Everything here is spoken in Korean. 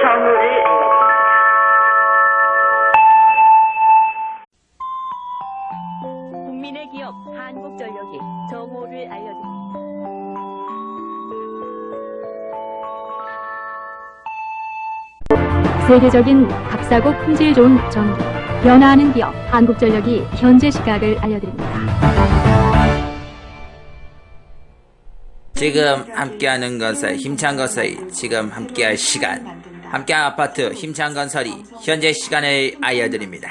정오를 알려드립니다. 국민의 기업 한국전력이 정오를 알려드립니다. 세계적인 값싸고 품질 좋은 전기, 변화하는 기업 한국전력이 현재 시각을 알려드립니다. 지금 함께하는 건설 힘찬 건설이 지금 함께할 시간 함께한 아파트 힘찬 건설이 현재 시간을 알려드립니다.